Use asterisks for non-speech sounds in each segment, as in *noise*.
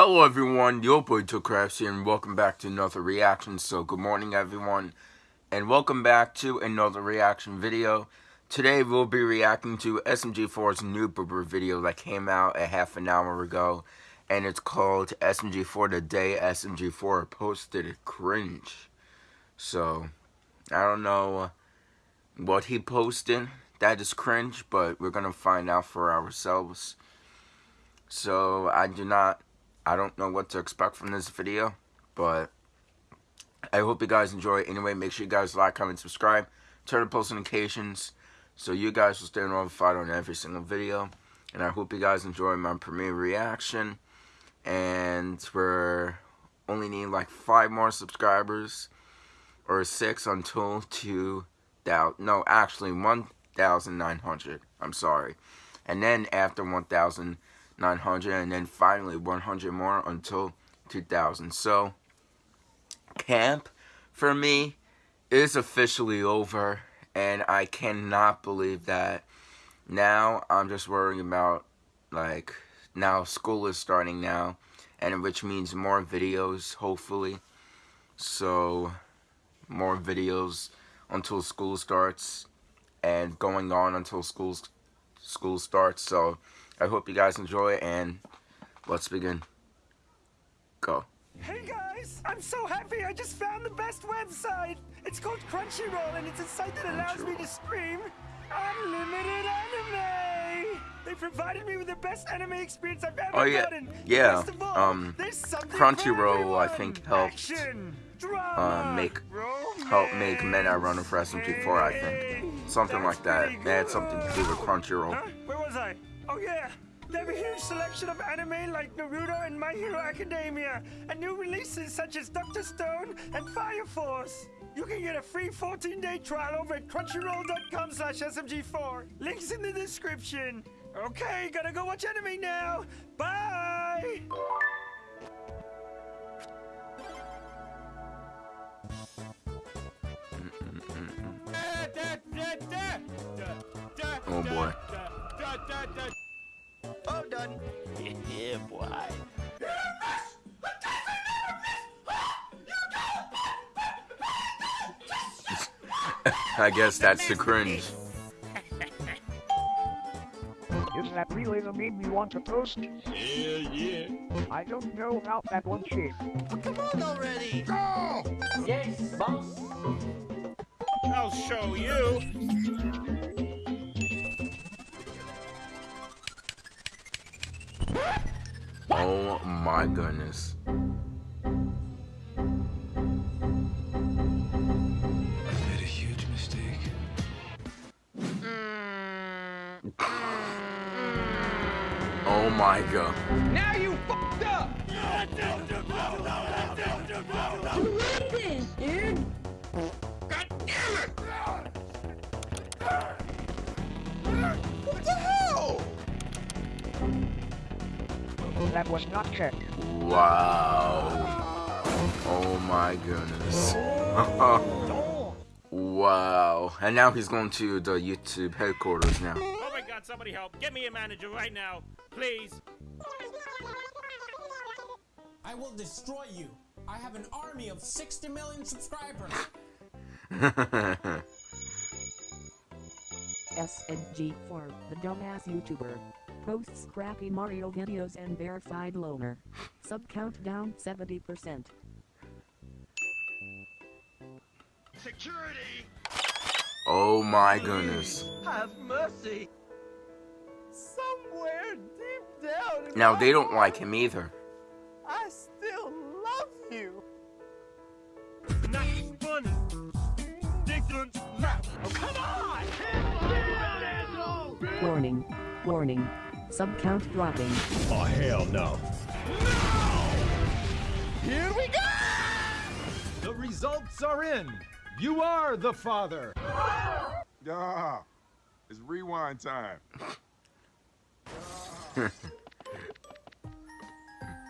Hello everyone, your boy Crafts here and welcome back to another reaction. So good morning everyone and welcome back to another reaction video. Today we'll be reacting to SMG4's new boober video that came out a half an hour ago and it's called SMG4 The Day SMG4 Posted Cringe. So, I don't know what he posted that is cringe, but we're gonna find out for ourselves. So, I do not I don't know what to expect from this video, but I hope you guys enjoy. Anyway, make sure you guys like, comment, subscribe, turn on post notifications, so you guys will stay notified on every single video. And I hope you guys enjoy my premiere reaction. And we're only need like five more subscribers, or six until 2,000. No, actually 1,900. I'm sorry. And then after 1,000 900 and then finally 100 more until 2000 so camp for me is officially over and I cannot believe that now I'm just worrying about like now school is starting now and which means more videos hopefully. So more videos until school starts and going on until school school starts. So I hope you guys enjoy it, and let's begin. Go. Hey guys, I'm so happy I just found the best website. It's called Crunchyroll and it's a site that allows me to stream unlimited anime. They provided me with the best anime experience I've ever oh, yeah. gotten. Yeah, all, um, Crunchyroll I think helped uh, make help make Men Are Running for SMG4 I think. Something That's like that. They had something to do with Crunchyroll. Huh? Where was Oh yeah! They have a huge selection of anime like Naruto and My Hero Academia, and new releases such as Dr. Stone and Fire Force. You can get a free 14-day trial over at crunchyroll.com slash smg4. Links in the description. Okay, gotta go watch anime now. Bye! *laughs* Oh boy. Done. *laughs* yeah, boy. *laughs* I guess that's the cringe. Is that really the meme you want to post? Yeah, yeah. I don't know about that one, Chief. come on already! Go! Yes, boss. I'll show you. Oh my goodness. I made a huge mistake. Oh my god. Now That was not checked. Wow. Oh my goodness. *laughs* wow. And now he's going to the YouTube headquarters now. Oh my god, somebody help. Get me a manager right now. Please. I will destroy you. I have an army of 60 million subscribers. *laughs* SMG4, the dumbass YouTuber. Posts crappy Mario videos and verified loner. Sub count down 70%. Security! Oh my goodness. Have mercy! Somewhere deep down Now they don't like him either. I still love you. Not funny. Oh, come on! Warning. Warning. Sub count dropping. Oh, hell no. Here we go! The results are in. You are the father. *laughs* Ah, it's rewind time. *laughs*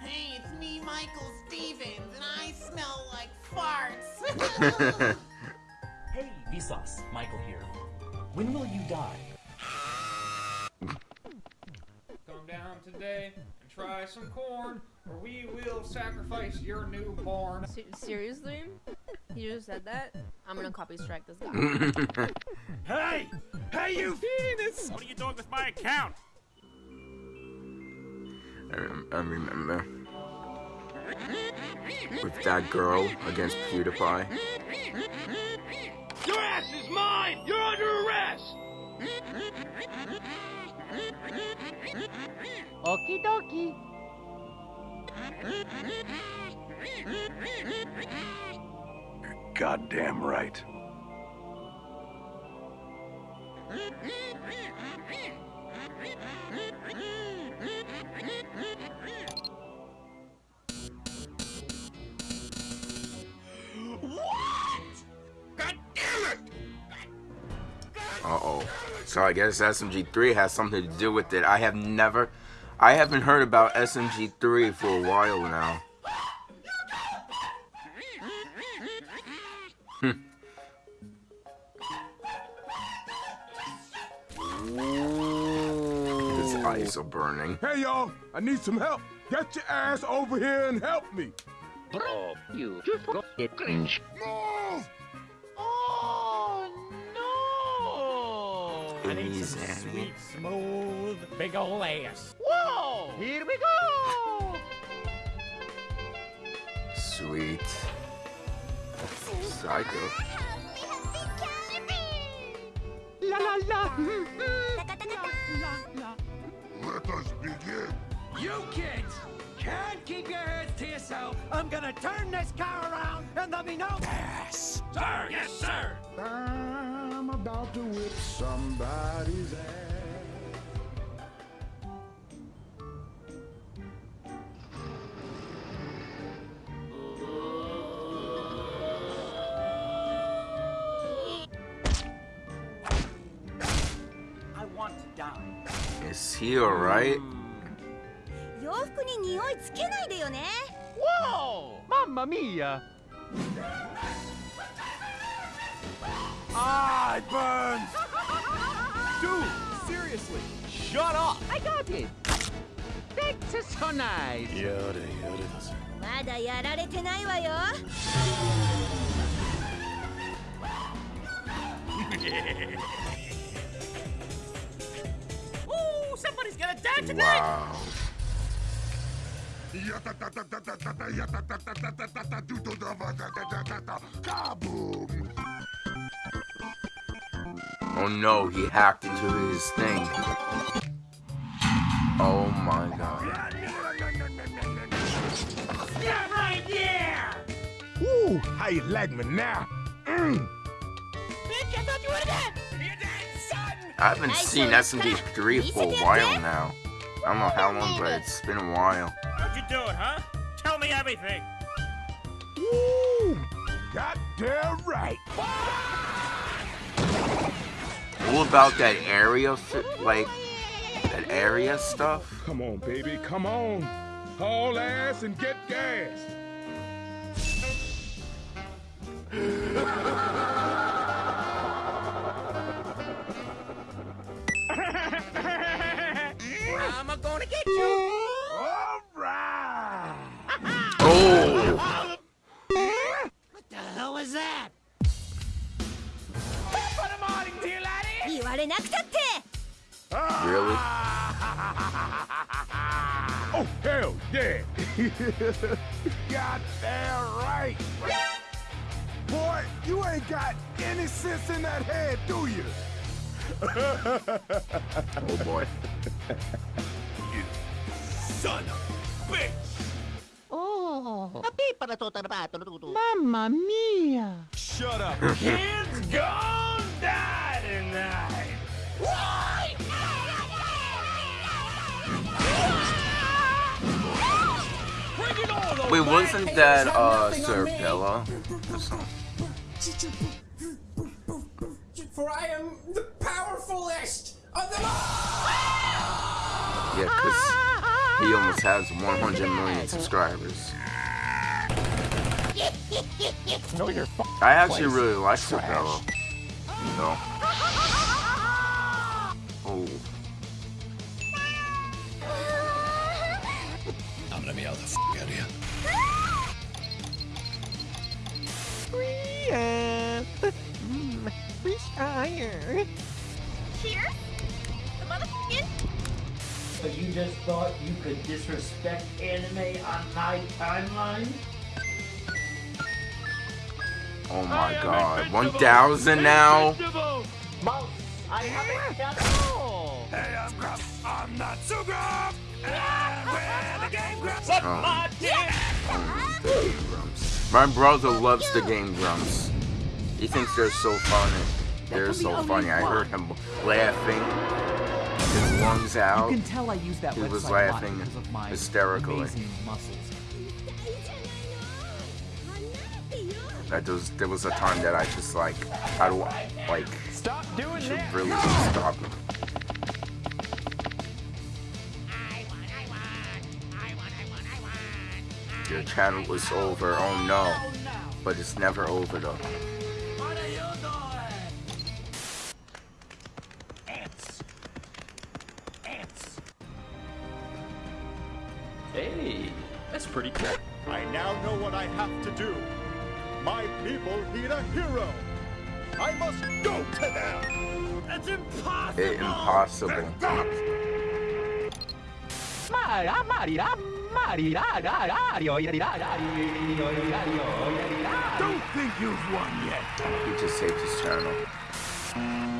hey, it's me, Michael Stevens, and I smell like farts. *laughs* hey, Vsauce, Michael here. When will you die? Today and try some corn. or we will sacrifice your newborn. Se- seriously? You just said that? I'm gonna copy strike this guy. *laughs* Hey! Hey, you *laughs* penis! What are you doing with my account? I, rem- I remember. Uh, with that girl against PewDiePie. Your ass is mine! You're under Okie dokie. Goddamn right. What God it Uh-oh. So I guess SMG3 has something to do with it. I have never... I haven't heard about SMG3 for a while now. Hmm. His eyes are burning. Hey, y'all, I need some help. Get your ass over here and help me. Bro, you just got it cringe. Move! Oh no! I need some sweet, smooth, big ol' ass. Whoa! Here we go! Sweet. Psycho. La la la! Let us begin. You kids can't keep your heads to yourself. I'm gonna turn this car around and let me know. Pass. Sir, yes, sir! I'm about to whip somebody's ass. Is he alright? 洋服に匂いつけないでよね Whoa! Mamma mia! Ah, it burns. Dude, seriously, shut up! I got it! That's so nice! まだやられてないわよ *laughs* Ooh, gonna die tonight! Wow. Kaboom! Oh no, he hacked into his thing. Oh my god. Yeah, right there. Woo! How you like me now? Mm. Bitch, I thought you were dead. You're dead, son. I haven't seen SMG3 for a while now. I don't know how long, but it's been a while. How'd you do it, huh? Tell me everything! Woo! Goddamn right. What about that area, like, that area stuff? Come on, baby, come on. Haul ass and get gas. gonna get you. All right. oh. *laughs* What the hell was that? Really? *laughs* oh, hell yeah! *laughs* got that right! Boy, you ain't got any sense in that head, do you? oh, boy. Son of a bitch. Oh! Api para to trabato tutu. Mamma mia! Shut up! Kids gone die tonight. Why? Bring it all the Wait, way. wasn't that, uh, Sir Bella? For I am the powerfulest of them all! Yeah, because he almost has 100 million subscribers. No, you're I actually really like Sir Bella. No. Oh. I'm gonna be out of here. Rhea! Mm, retire. Here? The motherfucking? So you just thought you could disrespect anime on my timeline? Oh my god. 1,000 now? Mouse, I haven't got. Hey, I'm Grump. I'm not so Grump. And we're the Game Grumps. Oh. Suck my My brother loves the Game Grumps. He thinks they're so funny. They're so funny. I heard him laughing. His lungs out. You can tell I use that He was website a lot laughing because of my hysterically. amazing muscles. That was there was a time that I just like I don't like Stop doing should that. really stop. Your channel was over. Oh no. Oh, but it's never over though. Ra. Don't think you've won yet. He just saved his channel.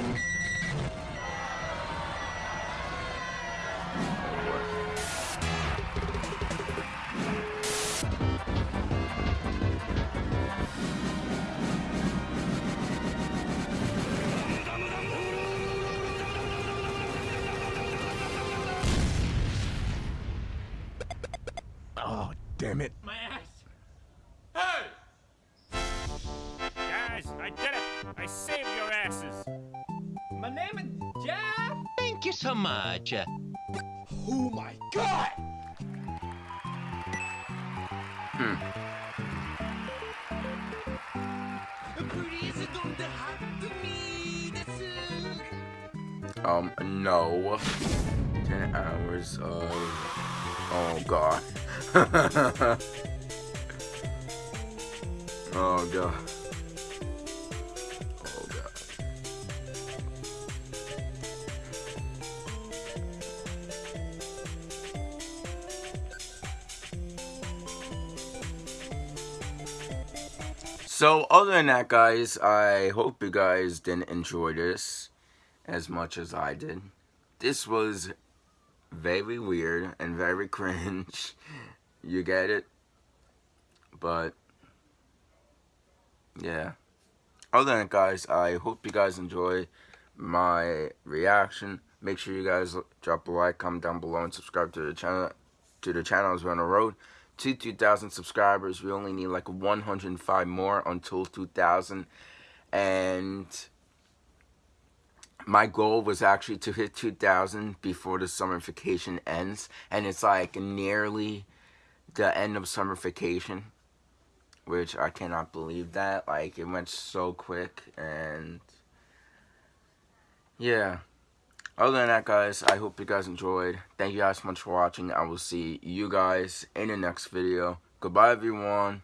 So much. Oh my god! Hmm. Um, no. 10 hours of. Oh, God. *laughs* oh, God. So, other than that, guys, I hope you guys didn't enjoy this as much as I did. This was very weird and very *laughs* cringe. You get it? But, yeah. Other than that, guys, I hope you guys enjoy my reaction. Make sure you guys drop a like, comment down below, and subscribe to the channel. To the channel as we're on the road to 2,000 subscribers. We only need like 105 more until 2,000. And my goal was actually to hit 2,000 before the summer vacation ends. And it's like nearly the end of summer vacation. Which I cannot believe that. Like, it went so quick. And yeah. Other than that, guys, I hope you guys enjoyed. Thank you guys so much for watching. I will see you guys in the next video. Goodbye, everyone.